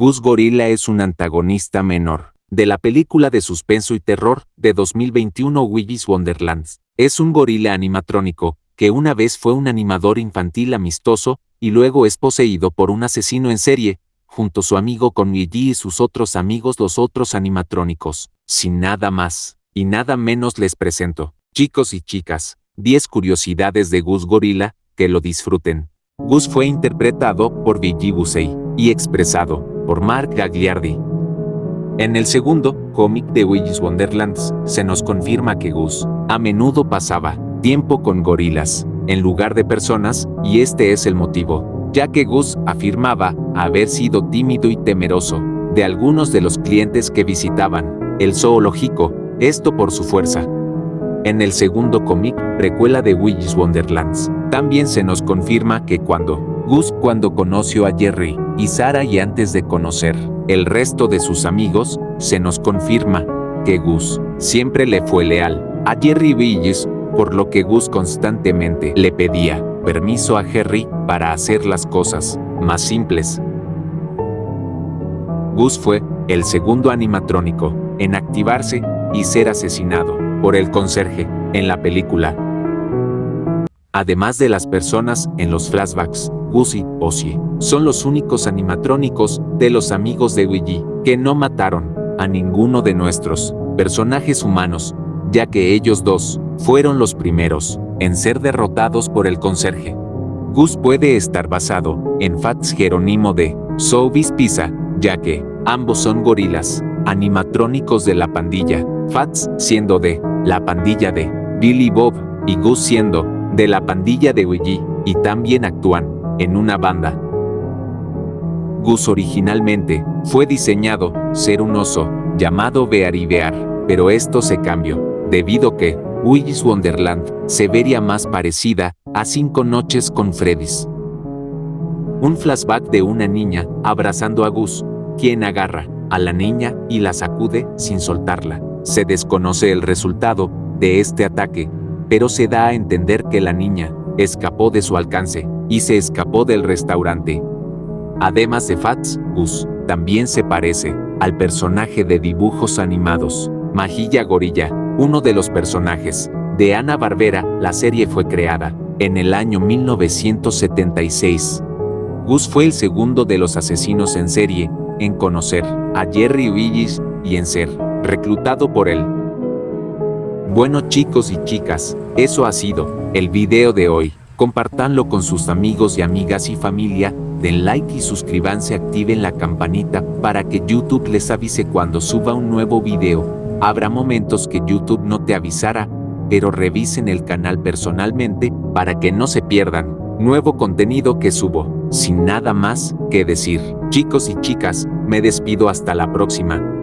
Gus Gorilla es un antagonista menor de la película de suspenso y terror de 2021 Willy's Wonderlands. Es un gorila animatrónico, que una vez fue un animador infantil amistoso y luego es poseído por un asesino en serie, junto a su amigo con Luigi y sus otros amigos los otros animatrónicos. Sin nada más y nada menos les presento, chicos y chicas, 10 curiosidades de Gus Gorilla, que lo disfruten. Gus fue interpretado por Viggy Busey y expresado por Mark Gagliardi. En el segundo cómic de Willy's Wonderlands, se nos confirma que Gus a menudo pasaba tiempo con gorilas en lugar de personas, y este es el motivo, ya que Gus afirmaba haber sido tímido y temeroso de algunos de los clientes que visitaban el zoológico, esto por su fuerza. En el segundo cómic, precuela de Willy's Wonderlands, también se nos confirma que cuando Gus cuando conoció a Jerry y Sara y antes de conocer el resto de sus amigos, se nos confirma que Gus siempre le fue leal a Jerry Billis, por lo que Gus constantemente le pedía permiso a Jerry para hacer las cosas más simples. Gus fue el segundo animatrónico en activarse y ser asesinado por el conserje en la película. Además de las personas en los flashbacks, Y Ozzy son los únicos animatrónicos de los amigos de Ouija que no mataron a ninguno de nuestros personajes humanos, ya que ellos dos fueron los primeros en ser derrotados por el conserje. Gus puede estar basado en Fats Jerónimo de Soubis Pisa, ya que ambos son gorilas animatrónicos de la pandilla, Fats siendo de la pandilla de Billy Bob y Gus siendo de la pandilla de Ouija, y también actúan en una banda. Gus originalmente fue diseñado ser un oso llamado Bear y Bear, pero esto se cambió, debido que Willy's Wonderland se vería más parecida a Cinco Noches con Freddy's. Un flashback de una niña abrazando a Gus, quien agarra a la niña y la sacude sin soltarla. Se desconoce el resultado de este ataque, pero se da a entender que la niña escapó de su alcance y se escapó del restaurante. Además de Fats, Gus también se parece al personaje de dibujos animados, Majilla Gorilla, uno de los personajes de Ana Barbera. La serie fue creada en el año 1976. Gus fue el segundo de los asesinos en serie en conocer a Jerry Willis y en ser reclutado por él. Bueno chicos y chicas, eso ha sido el video de hoy. Compartanlo con sus amigos y amigas y familia, den like y suscríbanse, activen la campanita para que YouTube les avise cuando suba un nuevo video. Habrá momentos que YouTube no te avisará, pero revisen el canal personalmente para que no se pierdan nuevo contenido que subo. Sin nada más que decir, chicos y chicas, me despido hasta la próxima.